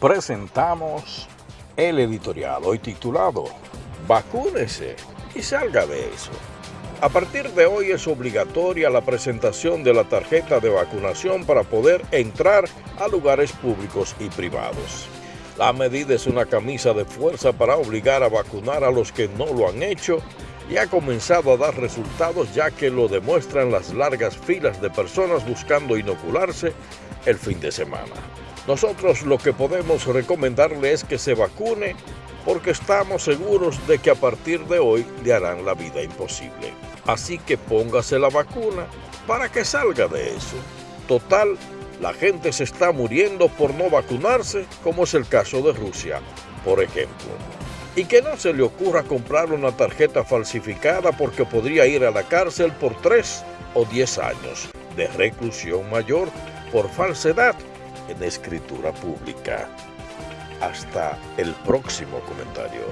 presentamos el editorial hoy titulado Vacúnese y salga de eso. A partir de hoy es obligatoria la presentación de la tarjeta de vacunación para poder entrar a lugares públicos y privados. La medida es una camisa de fuerza para obligar a vacunar a los que no lo han hecho y ha comenzado a dar resultados ya que lo demuestran las largas filas de personas buscando inocularse el fin de semana. Nosotros lo que podemos recomendarle es que se vacune porque estamos seguros de que a partir de hoy le harán la vida imposible. Así que póngase la vacuna para que salga de eso. Total, la gente se está muriendo por no vacunarse, como es el caso de Rusia, por ejemplo. Y que no se le ocurra comprar una tarjeta falsificada porque podría ir a la cárcel por 3 o 10 años de reclusión mayor por falsedad en escritura pública. Hasta el próximo comentario.